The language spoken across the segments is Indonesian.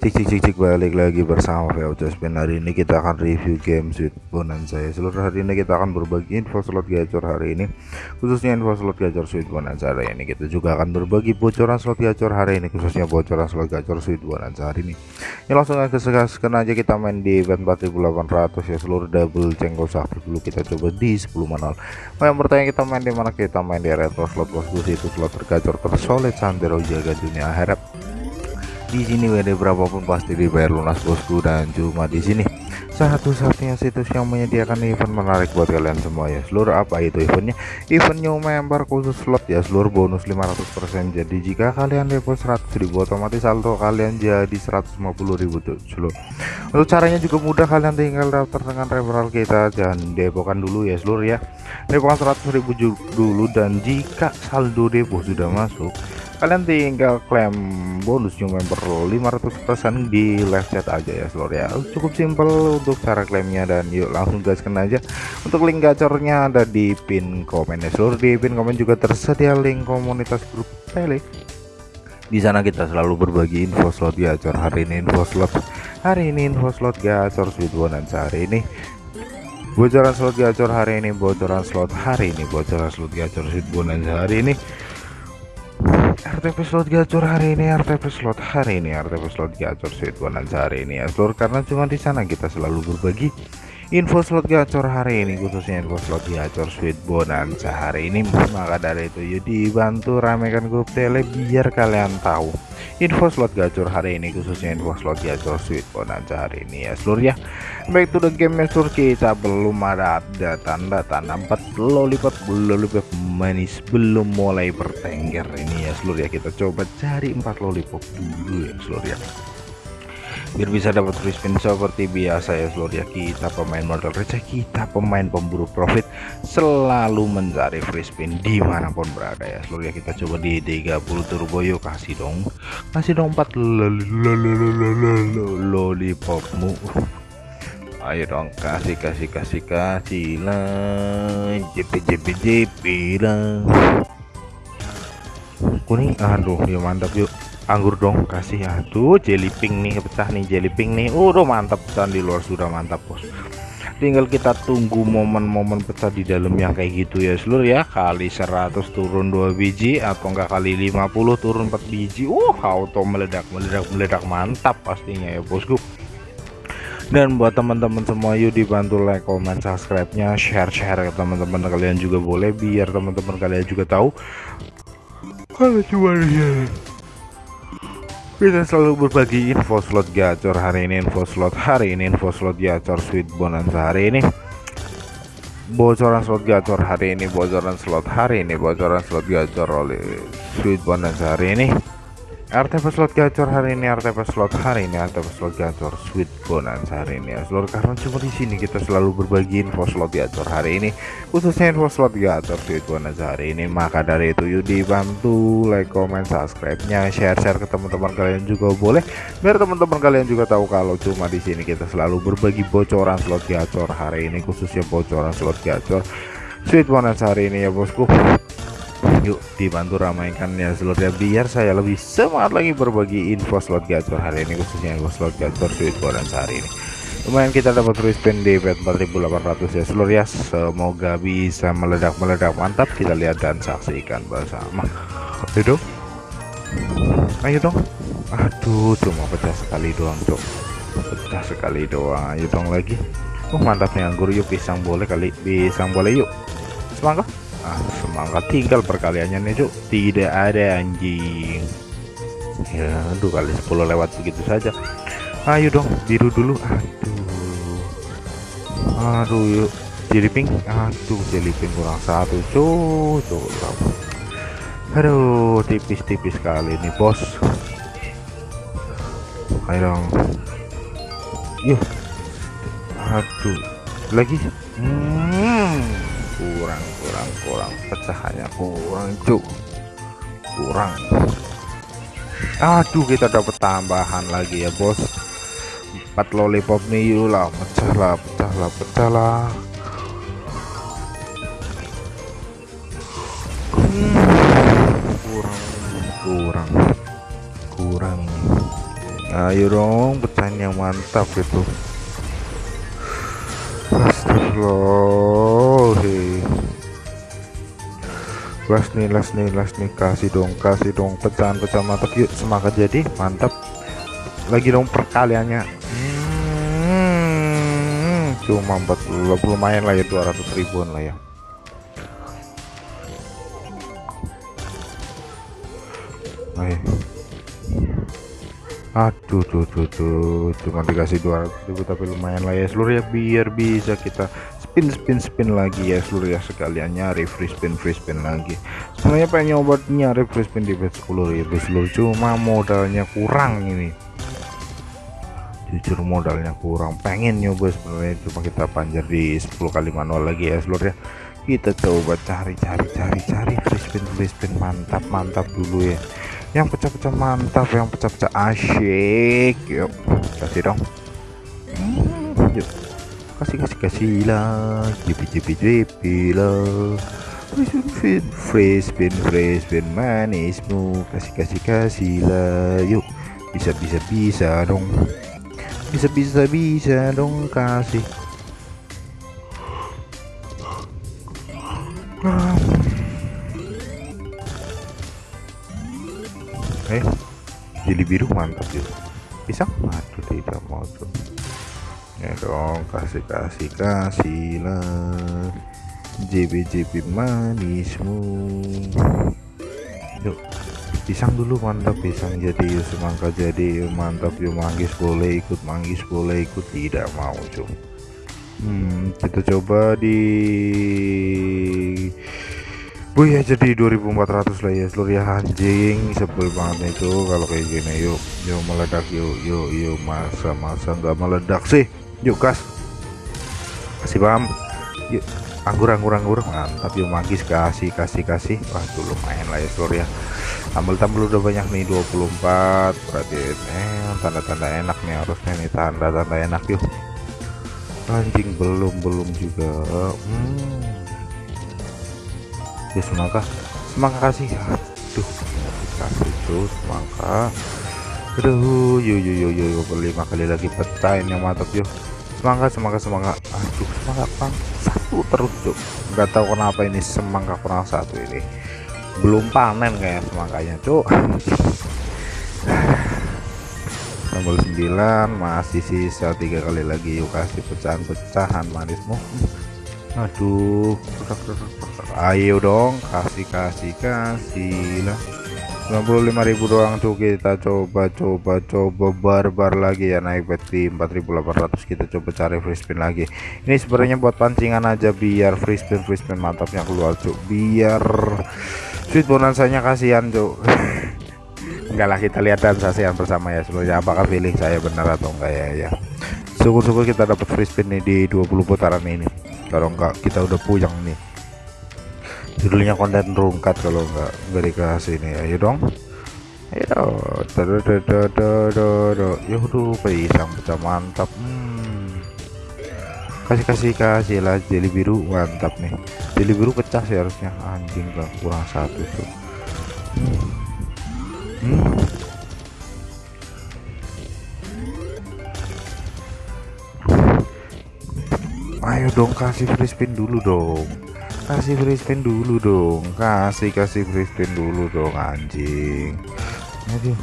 Cik cik cik cik balik lagi bersama VO Spin hari ini kita akan review game Sweet Bonanza ya seluruh hari ini kita akan berbagi info slot gacor hari ini khususnya info slot gacor Sweet Bonanza hari ini kita juga akan berbagi bocoran slot gacor hari ini khususnya bocoran slot gacor Sweet Bonanza hari ini. Ya langsung aja segaskan aja kita main di event 4800 ya seluruh double cengkol sakti dulu kita coba di 10 manual oh, yang bertanya kita main di mana? Kita main di retro slot bosku itu slot tergacor tersolid santero jaga dunia. Akhirat di sini WD berapapun pasti dibayar lunas bosku dan cuma di sini. Satu-satunya situs yang menyediakan event menarik buat kalian semua ya. Seluruh apa itu eventnya? Event new member khusus slot ya. Seluruh bonus 500% jadi jika kalian depo 100.000 otomatis saldo kalian jadi 150.000 tuh. Seluruh untuk caranya juga mudah kalian tinggal daftar dengan referral kita dan depokan dulu ya seluruh ya. Depokan 100.000 dulu dan jika saldo depo sudah masuk kalian tinggal klaim bonus new member 500% di live chat aja ya seluruh ya. Cukup simpel untuk cara klaimnya dan yuk langsung gaskan aja. Untuk link gacornya ada di pin komen ya seluruh di pin komen juga tersedia link komunitas grup tele di sana kita selalu berbagi info slot gacor hari ini info slot hari ini info slot gacor sweet bonanza hari ini. Bocoran slot gacor hari ini bocoran slot hari ini bocoran slot gacor sweet bonanza hari ini RTP slot gacor hari ini RTP slot hari ini RTP slot gacor sweet bonanza hari ini ya seluruh karena cuma di sana kita selalu berbagi info slot gacor hari ini khususnya info slot gacor sweet bonanza hari ini. Maka dari itu yuk dibantu ramekan grup tele biar kalian tahu. Info slot gacor hari ini khususnya info slot gacor sweet bonanza hari ini ya seluruh ya. Baik to the game mesur kita belum ada ada tanda-tanda empat lollipop lollipop manis belum mulai bertengger ini ya seluruh ya. Kita coba cari empat lollipop dulu ya seluruh ya biar bisa dapat free spin seperti biasa ya seluruh ya. Kita pemain modal receh kita pemain pemburu profit selalu mencari free spin di mana pun berada ya seluruh ya. Kita coba di 30 turbo yuk kasih dong. Kasih dong 4 lollipopmu. Ayo dong kasih kasih kasih kasih lah. Jp jp jp lah. Kuning aduh ya mantap yuk anggur dong kasih aduh jelly pink nih pecah nih jelly pink nih. Udah mantap pecah di luar sudah mantap bos. Tinggal kita tunggu momen-momen pecah di dalam yang kayak gitu ya seluruh ya. Kali 100 turun 2 biji atau enggak kali 50 turun 4 biji. Uh auto meledak meledak meledak. Mantap pastinya ya bosku. Dan buat teman-teman semua yuk dibantu like comment subscribe nya share share ke teman-teman kalian juga boleh biar teman-teman kalian juga tahu. Kalau cuma kita selalu berbagi info slot gacor hari ini info slot hari ini info slot gacor sweet bonanza hari ini. Bocoran slot gacor hari ini bocoran slot hari ini bocoran slot gacor oleh sweet bonanza hari ini RTP slot gacor hari ini RTP slot hari ini RTP slot gacor sweet bonanza hari ini. Ya seluruh karena cuma di sini kita selalu berbagi info slot gacor hari ini khususnya info slot gacor sweet bonanza hari ini. Maka dari itu yuk dibantu like comment subscribe nya share share ke teman-teman kalian juga boleh. Biar teman-teman kalian juga tahu kalau cuma di sini kita selalu berbagi bocoran slot gacor hari ini khususnya bocoran slot gacor sweet bonanza hari ini ya bosku yuk dibantu ramaikan ya slotnya biar saya lebih semangat lagi berbagi info slot gacor hari ini khususnya info slot gacor sweet bonus hari ini. Lumayan kita dapat free spin di bet 4800 ya seluruh ya. Semoga bisa meledak-meledak. Mantap kita lihat dan saksikan bersama. Ayo dong. Ayo dong. Aduh cuma pecah sekali doang cok pecah sekali doang. Ayo dong lagi. Oh mantapnya anggur. Yuk pisang boleh kali. Pisang boleh yuk. Semangat ah semangat tinggal perkaliannya nih cuk. Tidak ada anjing. Ya aduh kali 10 lewat begitu saja. Ayo dong biru dulu. Aduh. Aduh yuk. Jadi pink. Aduh jadi pink kurang satu cuk. Cuk aduh tipis-tipis kali ini bos. Ayo dong. Yuk. Aduh. Lagi. Hmm kurang kurang kurang. Pecahannya kurang cuk. Kurang. Aduh kita dapat tambahan lagi ya bos. 4 lollipop nih lah. Pecah lah pecah lah pecah lah. Kurang kurang kurang. Ayo dong pecahin yang mantap gitu Astagfirullah last nih last nih last nih. Kasih dong kasih dong. Pecahan pecahan mantap. Yuk semangat jadi. Mantap. Lagi dong perkaliannya. Hmm, cuma 40 lumayan lah ya 200 ribuan lah ya. Ayo. Aduh tuh tuh tuh cuma dikasih 200 ribu tapi lumayan lah ya seluruh ya. Biar bisa kita spin spin spin lagi ya seluruh ya. Sekalian nyari free spin free spin lagi. Sebenarnya pengen nyoba nyari free spin di bet 10 ribu seluruh cuma modalnya kurang ini. Jujur modalnya kurang. Pengen nyoba sebenarnya cuma kita panjar di 10 kali manual lagi ya seluruh ya. Kita coba cari cari cari cari free spin free spin. Mantap mantap dulu ya yang pecah-pecah mantap yang pecah-pecah asyik. Yuk kasih dong. Yuk kasih kasih kasih lah. Jipi jipi jipi lah. Spin free spin manismu. Kasih kasih kasih lah. Yuk bisa bisa bisa dong. Bisa bisa bisa dong kasih. Eh biru mantap juga. Pisang aduh tidak mau tuh ya dong kasih kasih kasih lah JB JB manismu. Yuk pisang dulu mantap. Pisang jadi yuk semangka jadi yuk mantap. Yuk manggis boleh ikut manggis boleh ikut. Tidak mau cuy hmm, kita coba di Bu ya jadi 2400 lah ya seluruh ya. Anjing sebel banget itu kalau kayak gini. Yuk yuk meledak yuk yuk yuk. Masa masa nggak meledak sih? Yuk gas. Kasih paham? Yuk anggur anggur anggur. Mantap yuk magis. Kasih kasih kasih. Wah tuh lumayan lah ya seluruh ya. Tambel-tambel udah banyak nih 24 berarti eh tanda-tanda enak nih harusnya nih. Tanda-tanda enak yuk. Anjing belum belum juga. Hmm. Ya semangka. Semangka kasih. Aduh. Kasih tuh semangka. Aduh yuk yuk yuk yuk berlima kali lagi pecahin yang mantap yuk semangat semangat semangat aduh semangat bang satu terus cuk. Nggak tahu kenapa ini semangat kurang satu ini. Belum panen kayak semangkanya cuk. Nomor 9 masih sisa tiga kali lagi. Yuk kasih pecahan-pecahan manismu. Aduh ayo dong kasih kasih kasih lah 95.000 doang tuh kita coba coba coba barbar lagi ya naik bet di 4.800 kita coba cari free spin lagi. Ini sebenarnya buat pancingan aja biar free spin free spin mantapnya keluar cuk. Biar sweet bonusanya kasihan cuk. Enggak lah kita lihat dan saksikan bersama ya sebenarnya apakah feeling saya benar atau enggak ya ya. Syukur-syukur kita dapat free spin nih di 20 putaran ini. Kalau enggak kita udah puyeng nih judulnya konten rungkat kalau nggak nggak dikasih ini ayo dong ayo ya udah pisang pecah mantap hmm. kasih kasih kasih lah jeli biru mantap nih jeli biru pecah sih harusnya anjing gak kurang satu tuh ayo dong kasih free spin dulu dong kasih free spin dulu dong. Kasih kasih free spin dulu dong anjing. Aduh.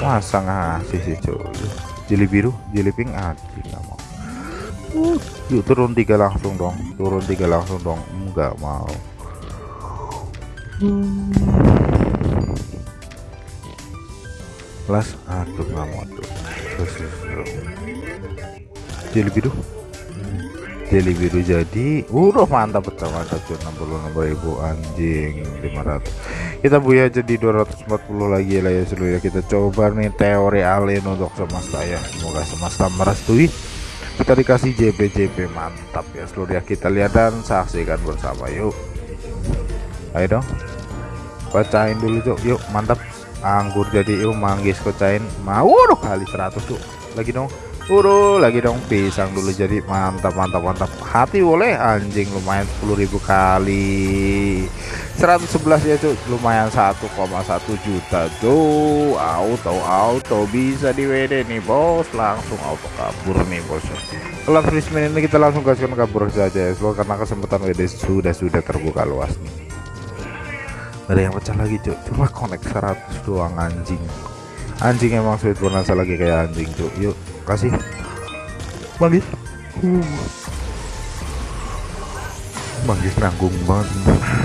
Masa ngasih sih cuy jeli biru jeli pink aduh nggak mau. Uh, yuk turun tiga langsung dong turun tiga langsung dong. Enggak mau. Plus aduh nggak mau tuh jeli biru Daily biru jadi udah mantap betul mantap cuy 66.000 anjing 500 kita buya jadi 240 lagi lah ya seluruh ya. Kita coba nih teori alien untuk semesta ya. Semoga semesta merestui. Kita dikasih JP JP mantap ya seluruh ya. Kita lihat dan saksikan bersama yuk. Ayo dong. Bacain dulu tuh yuk mantap. Anggur jadi yuk manggis kocain mau kali 100 tuh lagi dong Uru lagi dong pisang dulu jadi mantap mantap mantap. Hati boleh anjing lumayan 10.000 kali. 111 ya cuy lumayan 1,1 juta tuh auto auto bisa di WD nih bos. Langsung auto kabur nih bos. Kalau free ini kita langsung gaskan kabur saja ya karena kesempatan WD sudah sudah terbuka luas nih. Ada yang pecah lagi cuy cuma connect 100 doang anjing. Anjing emang sweet bonanza lagi kayak anjing cuy yuk kasih manggis uh. manggis nanggung banget.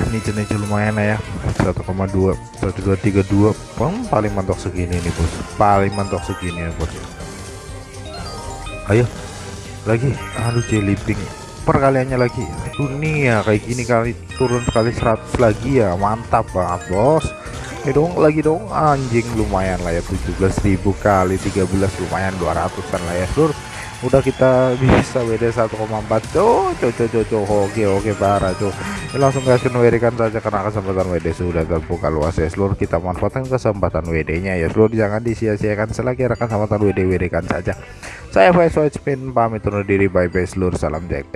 Ini jenis lumayan ya. 1,2 1232 Bang, paling mantok segini nih bos. Paling mantok segini ya bos. Ayo. Lagi. Aduh jelly pink perkaliannya lagi. Dunia kayak gini kali. Turun sekali 100 lagi ya. Mantap banget bos ini dong lagi dong. Anjing lumayan lah ya 17.000 kali 13 lumayan 200an lah ya seluruh udah kita bisa WD 1,4 tuh cocok cocok oke oke parah tuh. Ini langsung kasih WD saja karena kesempatan WD sudah terbuka luas ya seluruh kita manfaatkan kesempatan WD nya ya seluruh jangan disia-siakan selagi rekan kesempatan WD WD kan saja. Saya Faisal Spin pamit undur diri. Bye bye seluruh salam jack